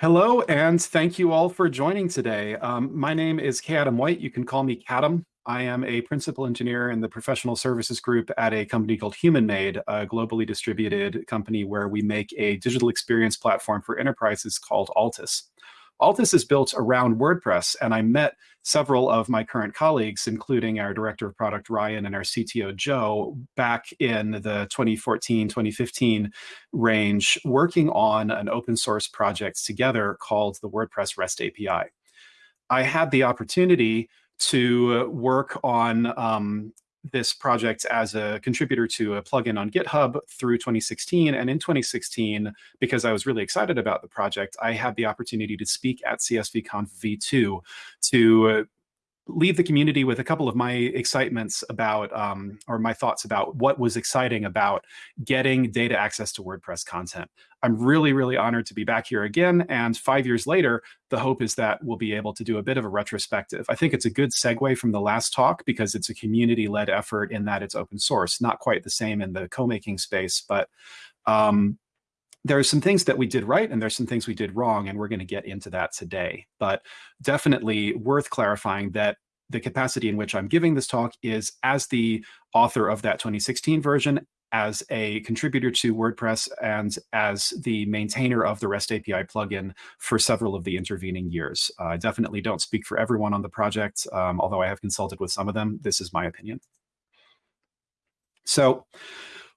Hello, and thank you all for joining today. Um, my name is K. Adam White. You can call me Kadam. I am a principal engineer in the professional services group at a company called HumanMade, a globally distributed company where we make a digital experience platform for enterprises called Altis. Altis is built around WordPress, and I met several of my current colleagues, including our director of product, Ryan, and our CTO, Joe, back in the 2014, 2015 range, working on an open source project together called the WordPress REST API. I had the opportunity to work on um, this project as a contributor to a plugin on GitHub through 2016. And in 2016, because I was really excited about the project, I had the opportunity to speak at CSVConf V2 to uh, leave the community with a couple of my excitements about, um, or my thoughts about what was exciting about getting data access to WordPress content. I'm really, really honored to be back here again. And five years later, the hope is that we'll be able to do a bit of a retrospective. I think it's a good segue from the last talk because it's a community-led effort in that it's open source, not quite the same in the co-making space, but um, there are some things that we did right and there's some things we did wrong, and we're going to get into that today. But definitely worth clarifying that the capacity in which I'm giving this talk is as the author of that 2016 version, as a contributor to WordPress, and as the maintainer of the REST API plugin for several of the intervening years. I definitely don't speak for everyone on the project, um, although I have consulted with some of them. This is my opinion. So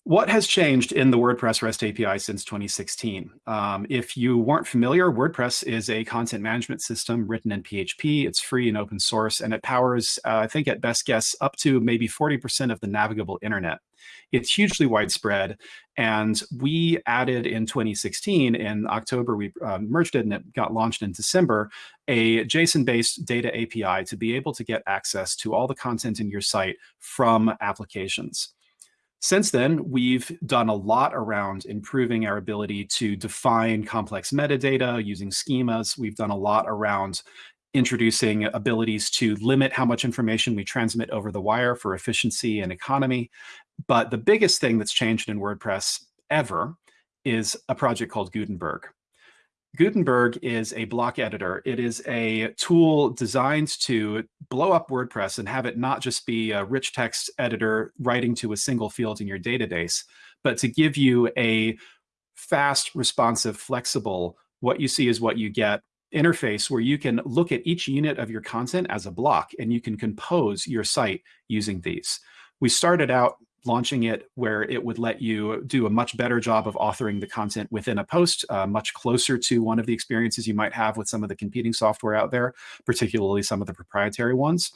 what has changed in the WordPress REST API since 2016? Um, if you weren't familiar, WordPress is a content management system written in PHP. It's free and open source, and it powers, uh, I think at best guess, up to maybe 40% of the navigable internet. It's hugely widespread, and we added in 2016, in October, we uh, merged it and it got launched in December, a JSON-based data API to be able to get access to all the content in your site from applications. Since then, we've done a lot around improving our ability to define complex metadata using schemas. We've done a lot around introducing abilities to limit how much information we transmit over the wire for efficiency and economy. But the biggest thing that's changed in WordPress ever is a project called Gutenberg. Gutenberg is a block editor. It is a tool designed to blow up WordPress and have it not just be a rich text editor writing to a single field in your database, but to give you a fast, responsive, flexible, what you see is what you get interface where you can look at each unit of your content as a block and you can compose your site using these. We started out launching it where it would let you do a much better job of authoring the content within a post, uh, much closer to one of the experiences you might have with some of the competing software out there, particularly some of the proprietary ones.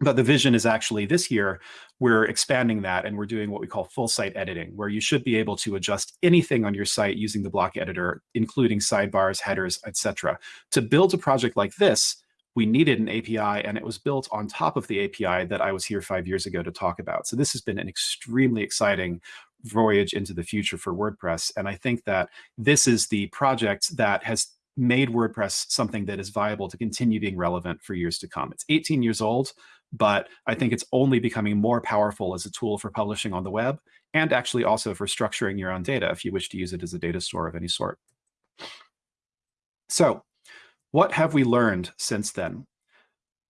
But the vision is actually this year, we're expanding that and we're doing what we call full site editing, where you should be able to adjust anything on your site using the block editor, including sidebars, headers, etc. To build a project like this, we needed an API and it was built on top of the API that I was here five years ago to talk about. So this has been an extremely exciting voyage into the future for WordPress. And I think that this is the project that has made WordPress something that is viable to continue being relevant for years to come. It's 18 years old, but I think it's only becoming more powerful as a tool for publishing on the web and actually also for structuring your own data if you wish to use it as a data store of any sort. So what have we learned since then?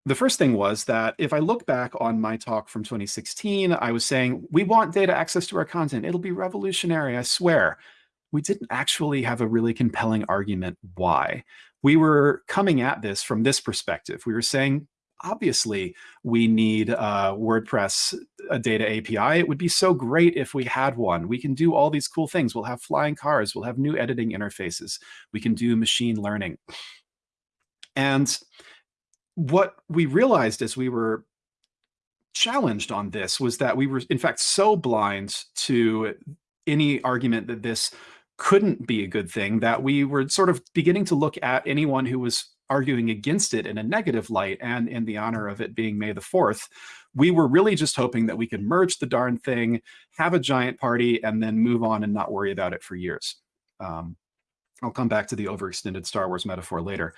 The first thing was that if I look back on my talk from 2016, I was saying, we want data access to our content. It'll be revolutionary, I swear. We didn't actually have a really compelling argument why. We were coming at this from this perspective. We were saying, obviously, we need a WordPress a data API. It would be so great if we had one. We can do all these cool things. We'll have flying cars. We'll have new editing interfaces. We can do machine learning. And what we realized as we were challenged on this was that we were, in fact, so blind to any argument that this couldn't be a good thing that we were sort of beginning to look at anyone who was arguing against it in a negative light and in the honor of it being May the 4th. We were really just hoping that we could merge the darn thing, have a giant party, and then move on and not worry about it for years. Um, I'll come back to the overextended Star Wars metaphor later.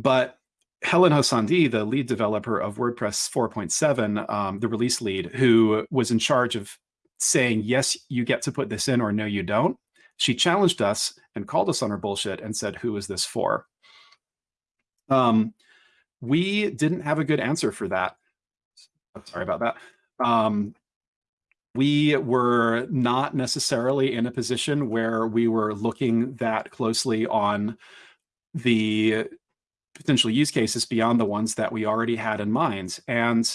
But Helen Hou-Sandí, the lead developer of WordPress 4.7, um, the release lead, who was in charge of saying, yes, you get to put this in or no, you don't. She challenged us and called us on our bullshit and said, who is this for? Um, we didn't have a good answer for that. Sorry about that. Um, we were not necessarily in a position where we were looking that closely on the potential use cases beyond the ones that we already had in mind. And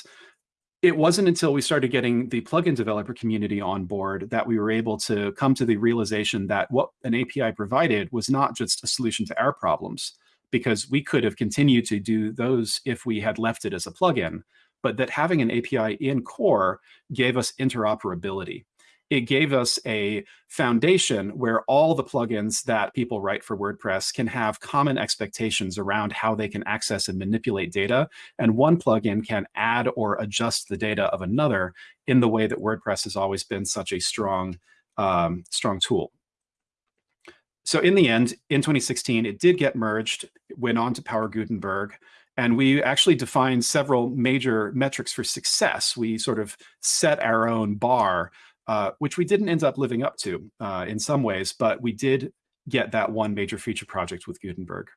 it wasn't until we started getting the plugin developer community on board that we were able to come to the realization that what an API provided was not just a solution to our problems, because we could have continued to do those if we had left it as a plugin but that having an API in core gave us interoperability. It gave us a foundation where all the plugins that people write for WordPress can have common expectations around how they can access and manipulate data. And one plugin can add or adjust the data of another in the way that WordPress has always been such a strong, um, strong tool. So in the end, in 2016, it did get merged, went on to Power Gutenberg. And we actually defined several major metrics for success. We sort of set our own bar, uh, which we didn't end up living up to uh, in some ways, but we did get that one major feature project with Gutenberg.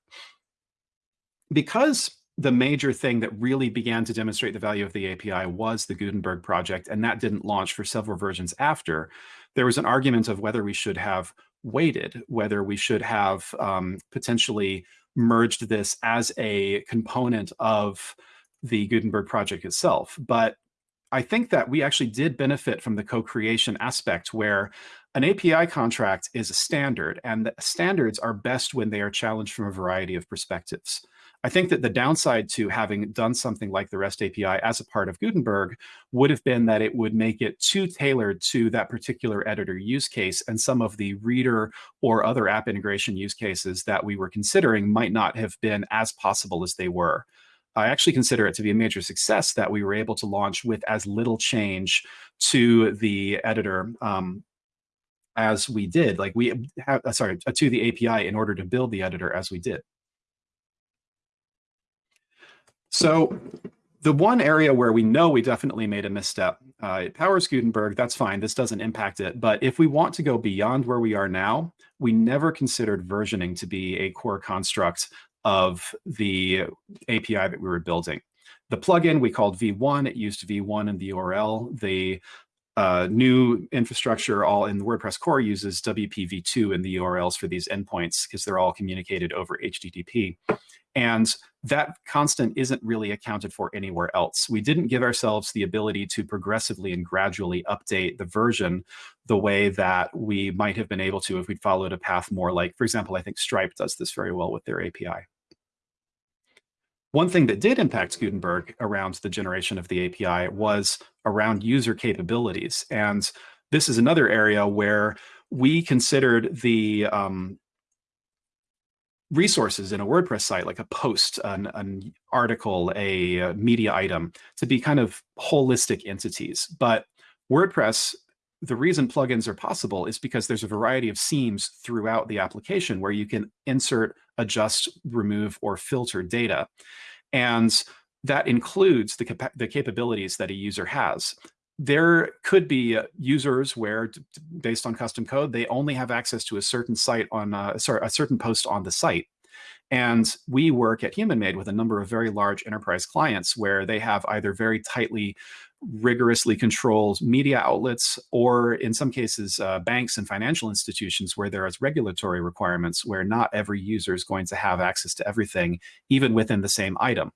Because the major thing that really began to demonstrate the value of the API was the Gutenberg project, and that didn't launch for several versions after, there was an argument of whether we should have waited, whether we should have um, potentially merged this as a component of the Gutenberg project itself. But I think that we actually did benefit from the co-creation aspect where an API contract is a standard and the standards are best when they are challenged from a variety of perspectives. I think that the downside to having done something like the REST API as a part of Gutenberg would have been that it would make it too tailored to that particular editor use case and some of the reader or other app integration use cases that we were considering might not have been as possible as they were. I actually consider it to be a major success that we were able to launch with as little change to the editor um, as we did. Like we have, uh, sorry, to the API in order to build the editor as we did. So the one area where we know we definitely made a misstep, uh, it powers Gutenberg, that's fine, this doesn't impact it. But if we want to go beyond where we are now, we never considered versioning to be a core construct of the API that we were building. The plugin we called V1, it used V1 in the URL. The uh, new infrastructure all in the WordPress core uses WPv2 in the URLs for these endpoints because they're all communicated over HTTP. And that constant isn't really accounted for anywhere else. We didn't give ourselves the ability to progressively and gradually update the version the way that we might have been able to if we'd followed a path more like, for example, I think Stripe does this very well with their API. One thing that did impact Gutenberg around the generation of the API was around user capabilities. And this is another area where we considered the um, resources in a WordPress site, like a post, an, an article, a, a media item, to be kind of holistic entities. But WordPress, the reason plugins are possible is because there's a variety of seams throughout the application where you can insert, adjust, remove, or filter data. And that includes the, capa the capabilities that a user has there could be uh, users where, based on custom code, they only have access to a certain site on, uh, sorry, a certain post on the site. And we work at HumanMade with a number of very large enterprise clients where they have either very tightly, rigorously controlled media outlets, or in some cases, uh, banks and financial institutions where there is regulatory requirements where not every user is going to have access to everything, even within the same item.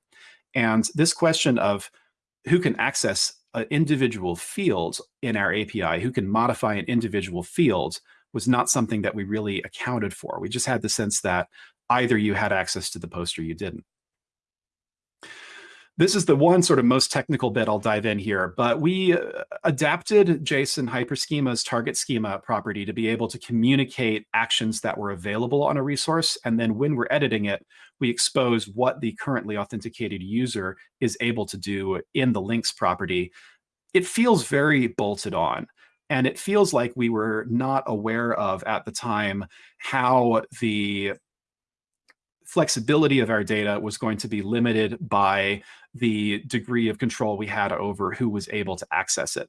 And this question of who can access an individual field in our API, who can modify an individual field, was not something that we really accounted for. We just had the sense that either you had access to the post or you didn't. This is the one sort of most technical bit I'll dive in here, but we uh, adapted JSON hyperschema's target schema property to be able to communicate actions that were available on a resource. And then when we're editing it, we expose what the currently authenticated user is able to do in the links property. It feels very bolted on. And it feels like we were not aware of at the time how the flexibility of our data was going to be limited by the degree of control we had over who was able to access it.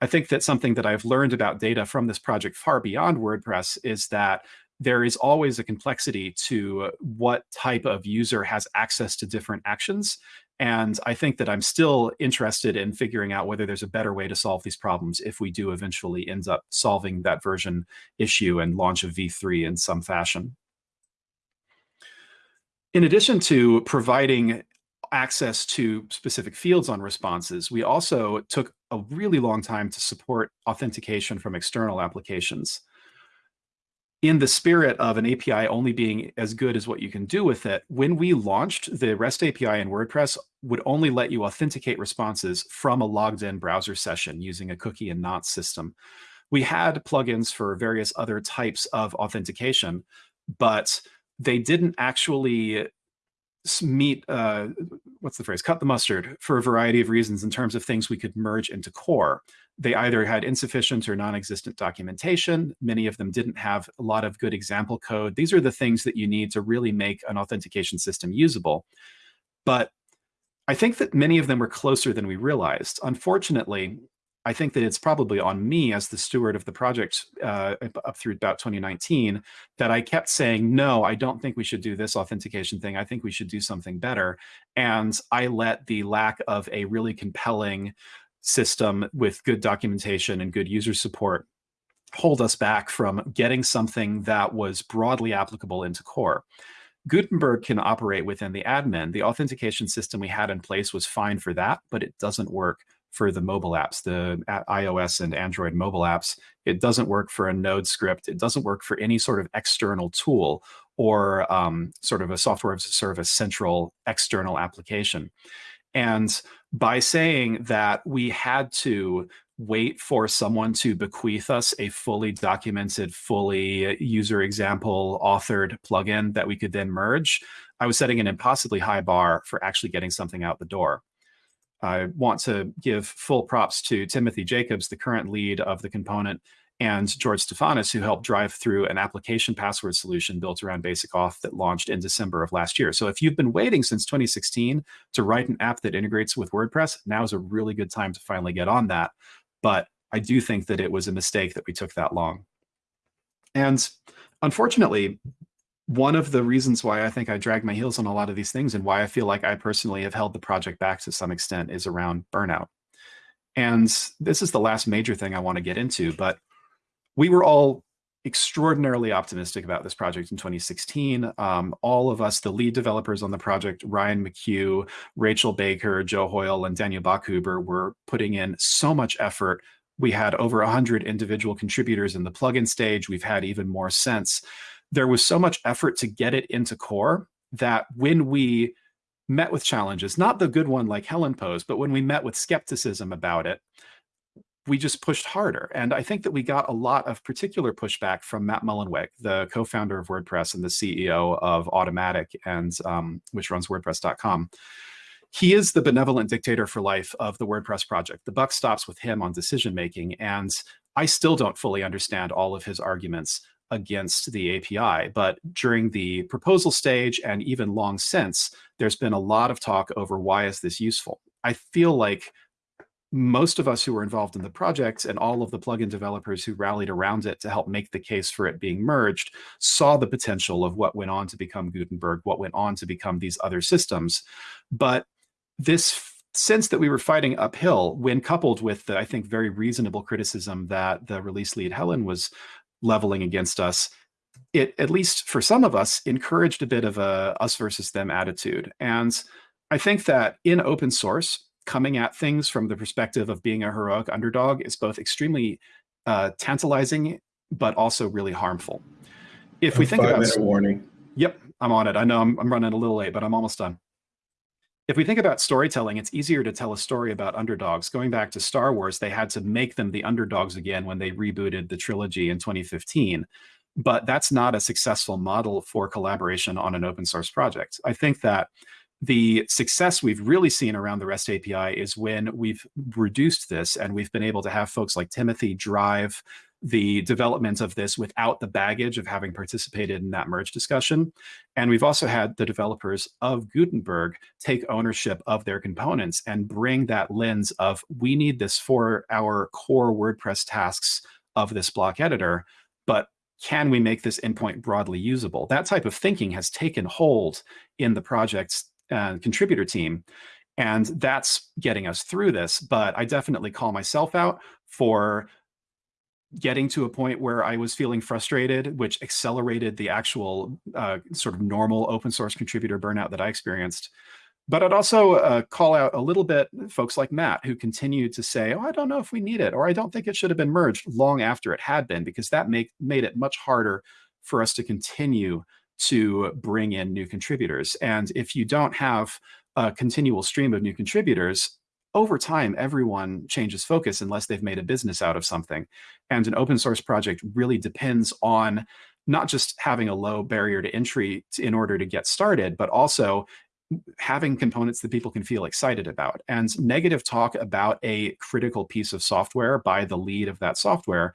I think that something that I've learned about data from this project far beyond WordPress is that there is always a complexity to what type of user has access to different actions. And I think that I'm still interested in figuring out whether there's a better way to solve these problems if we do eventually end up solving that version issue and launch a v3 in some fashion. In addition to providing access to specific fields on responses, we also took a really long time to support authentication from external applications. In the spirit of an API only being as good as what you can do with it, when we launched, the REST API in WordPress would only let you authenticate responses from a logged in browser session using a cookie and not system. We had plugins for various other types of authentication, but they didn't actually meet uh, what's the phrase cut the mustard for a variety of reasons in terms of things we could merge into core. They either had insufficient or non-existent documentation. Many of them didn't have a lot of good example code. These are the things that you need to really make an authentication system usable. But i think that many of them were closer than we realized. Unfortunately I think that it's probably on me as the steward of the project uh, up through about 2019 that I kept saying, no, I don't think we should do this authentication thing. I think we should do something better. And I let the lack of a really compelling system with good documentation and good user support hold us back from getting something that was broadly applicable into core. Gutenberg can operate within the admin. The authentication system we had in place was fine for that, but it doesn't work for the mobile apps, the iOS and Android mobile apps. It doesn't work for a node script. It doesn't work for any sort of external tool or um, sort of a software as a service central external application. And by saying that we had to wait for someone to bequeath us a fully documented, fully user example authored plugin that we could then merge, I was setting an impossibly high bar for actually getting something out the door. I want to give full props to Timothy Jacobs, the current lead of the component, and George Stephanis, who helped drive through an application password solution built around Basic Auth that launched in December of last year. So if you've been waiting since 2016 to write an app that integrates with WordPress, now is a really good time to finally get on that. But I do think that it was a mistake that we took that long. And unfortunately, one of the reasons why I think I drag my heels on a lot of these things and why I feel like I personally have held the project back to some extent is around burnout. And this is the last major thing I want to get into, but we were all extraordinarily optimistic about this project in 2016. Um, all of us, the lead developers on the project, Ryan McCue, Rachel Baker, Joe Hoyle, and Daniel Bachhuber were putting in so much effort. We had over 100 individual contributors in the plugin stage. We've had even more since there was so much effort to get it into core that when we met with challenges, not the good one like Helen posed, but when we met with skepticism about it, we just pushed harder. And I think that we got a lot of particular pushback from Matt Mullenweg, the co-founder of WordPress and the CEO of Automattic, and um, which runs WordPress.com. He is the benevolent dictator for life of the WordPress project. The buck stops with him on decision making, and I still don't fully understand all of his arguments against the API. But during the proposal stage and even long since, there's been a lot of talk over why is this useful. I feel like most of us who were involved in the project and all of the plugin developers who rallied around it to help make the case for it being merged saw the potential of what went on to become Gutenberg, what went on to become these other systems. But this sense that we were fighting uphill when coupled with the, I think, very reasonable criticism that the release lead Helen was leveling against us, it, at least for some of us, encouraged a bit of a us versus them attitude. And I think that in open source, coming at things from the perspective of being a heroic underdog is both extremely uh, tantalizing, but also really harmful. If we think about warning. Yep, I'm on it. I know I'm, I'm running a little late, but I'm almost done. If we think about storytelling, it's easier to tell a story about underdogs. Going back to Star Wars, they had to make them the underdogs again when they rebooted the trilogy in 2015. But that's not a successful model for collaboration on an open source project. I think that the success we've really seen around the REST API is when we've reduced this and we've been able to have folks like Timothy drive the development of this without the baggage of having participated in that merge discussion. And we've also had the developers of Gutenberg take ownership of their components and bring that lens of we need this for our core WordPress tasks of this block editor, but can we make this endpoint broadly usable? That type of thinking has taken hold in the project's uh, contributor team. And that's getting us through this. But I definitely call myself out for getting to a point where I was feeling frustrated, which accelerated the actual uh, sort of normal open source contributor burnout that I experienced. But I'd also uh, call out a little bit folks like Matt who continued to say, oh, I don't know if we need it, or I don't think it should have been merged long after it had been, because that make, made it much harder for us to continue to bring in new contributors. And if you don't have a continual stream of new contributors, over time, everyone changes focus unless they've made a business out of something. And an open source project really depends on not just having a low barrier to entry in order to get started, but also having components that people can feel excited about. And negative talk about a critical piece of software by the lead of that software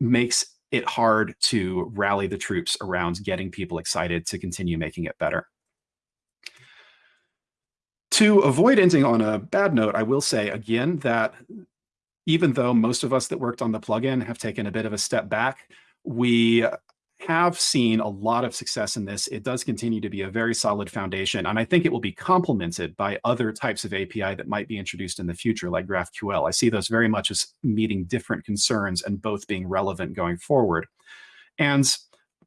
makes it hard to rally the troops around getting people excited to continue making it better. To avoid ending on a bad note, I will say again that even though most of us that worked on the plugin have taken a bit of a step back, we have seen a lot of success in this. It does continue to be a very solid foundation, and I think it will be complemented by other types of API that might be introduced in the future, like GraphQL. I see those very much as meeting different concerns and both being relevant going forward. And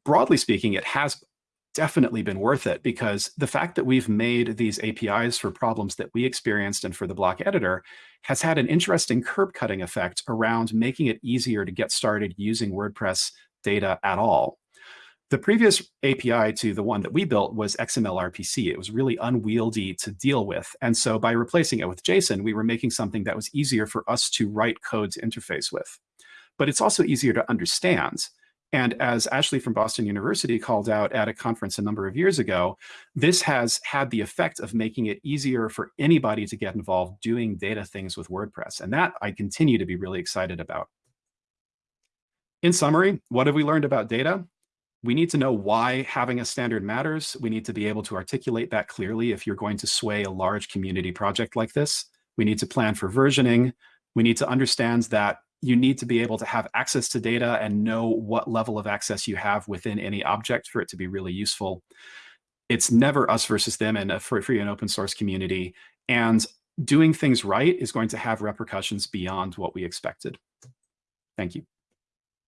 broadly speaking, it has definitely been worth it because the fact that we've made these APIs for problems that we experienced and for the block editor has had an interesting curb cutting effect around making it easier to get started using WordPress data at all. The previous API to the one that we built was XML RPC. It was really unwieldy to deal with. And so by replacing it with JSON, we were making something that was easier for us to write code to interface with. But it's also easier to understand. And as Ashley from Boston University called out at a conference a number of years ago, this has had the effect of making it easier for anybody to get involved doing data things with WordPress. And that I continue to be really excited about. In summary, what have we learned about data? We need to know why having a standard matters. We need to be able to articulate that clearly if you're going to sway a large community project like this. We need to plan for versioning. We need to understand that you need to be able to have access to data and know what level of access you have within any object for it to be really useful. It's never us versus them in a free and open source community. And doing things right is going to have repercussions beyond what we expected. Thank you.